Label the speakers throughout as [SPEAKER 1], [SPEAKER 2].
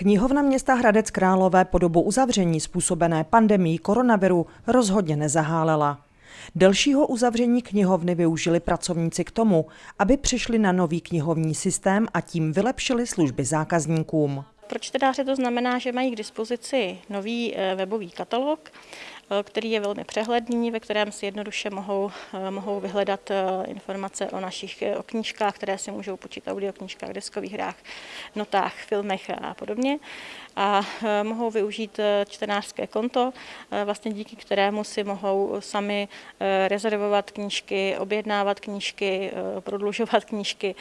[SPEAKER 1] Knihovna města Hradec Králové po dobu uzavření způsobené pandemí koronaviru rozhodně nezahálela. Delšího uzavření knihovny využili pracovníci k tomu, aby přišli na nový knihovní systém a tím vylepšili služby zákazníkům.
[SPEAKER 2] Pro čtenáře to znamená, že mají k dispozici nový eh, webový katalog, který je velmi přehledný, ve kterém si jednoduše mohou, eh, mohou vyhledat informace o našich o knížkách, které si můžou počít audioknížkách, deskových hrách, notách, filmech a podobně. A mohou využít čtenářské konto, vlastně díky kterému si mohou sami rezervovat knížky, objednávat knížky, prodlužovat knížky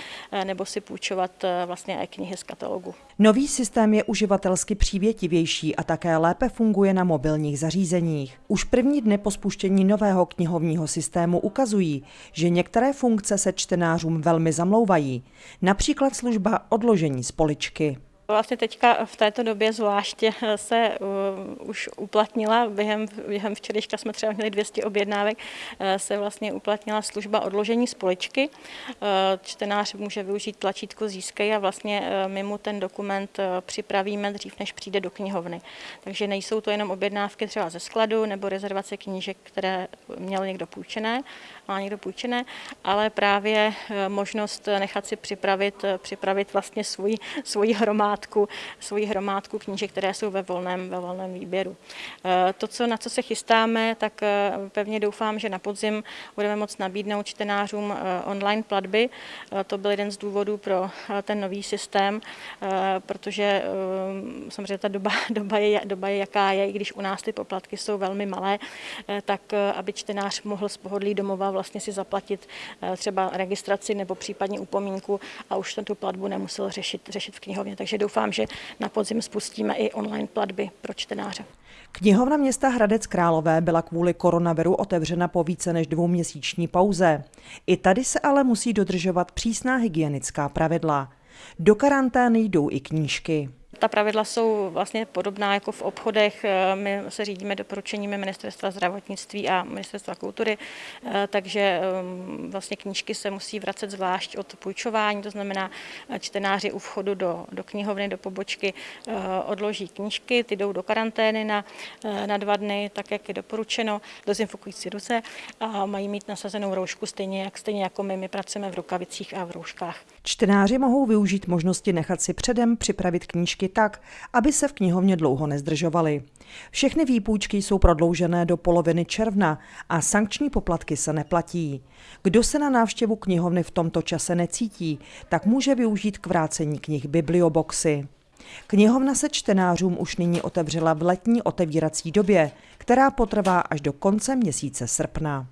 [SPEAKER 2] nebo si půjčovat vlastně knihy z katalogu.
[SPEAKER 1] Nový systém je uživatelsky přívětivější a také lépe funguje na mobilních zařízeních. Už první dny po spuštění nového knihovního systému ukazují, že některé funkce se čtenářům velmi zamlouvají, například služba odložení z poličky.
[SPEAKER 2] Vlastně teďka v této době zvláště se uh, už uplatnila, během, během včerejška jsme třeba měli 200 objednávek, uh, se vlastně uplatnila služba odložení spoličky. Uh, čtenář může využít tlačítko Získej a vlastně uh, my mu ten dokument uh, připravíme dřív, než přijde do knihovny. Takže nejsou to jenom objednávky třeba ze skladu nebo rezervace knížek, které měl někdo půjčené, má někdo půjčené, ale právě uh, možnost nechat si připravit, uh, připravit vlastně svůj, svůj hromádku hromádku, svoji hromádku knížek, které jsou ve volném, ve volném výběru. Eh, to, co, na co se chystáme, tak eh, pevně doufám, že na podzim budeme moct nabídnout čtenářům eh, online platby. To byl jeden z důvodů pro ten nový systém, protože samozřejmě ta doba, doba, je, doba je jaká je, i když u nás ty poplatky jsou velmi malé, tak aby čtenář mohl z pohodlí domova vlastně si zaplatit třeba registraci nebo případně upomínku a už tu platbu nemusel řešit, řešit v knihovně. Takže doufám, že na podzim spustíme i online platby pro čtenáře.
[SPEAKER 1] Knihovna města Hradec Králové byla kvůli koronaviru otevřena po více než dvouměsíční pauze. I tady se ale musí dodržovat přísná hygienická pravidla. Do karantény jdou i knížky.
[SPEAKER 2] Ta pravidla jsou vlastně podobná jako v obchodech. Eh, my se řídíme doporučeními ministerstva zdravotnictví a ministerstva kultury, eh, takže ehm, vlastně knížky se musí vracet zvlášť od půjčování, to znamená eh, čtenáři u vchodu do, do knihovny, do pobočky odloží knížky, ty jdou do karantény na, na dva dny, tak jak je doporučeno, dezinfikující ruce a mají mít nasazenou roušku stejně, jak, stejně jako my, my pracujeme v rukavicích a v rouškách.
[SPEAKER 1] Čtenáři mohou využít možnosti nechat si předem připravit knížky tak, aby se v knihovně dlouho nezdržovali. Všechny výpůjčky jsou prodloužené do poloviny června a sankční poplatky se neplatí. Kdo se na návštěvu knihovny v tomto čase necítí, tak může využít k vrácení knih biblioboxy. Knihovna se čtenářům už nyní otevřela v letní otevírací době, která potrvá až do konce měsíce srpna.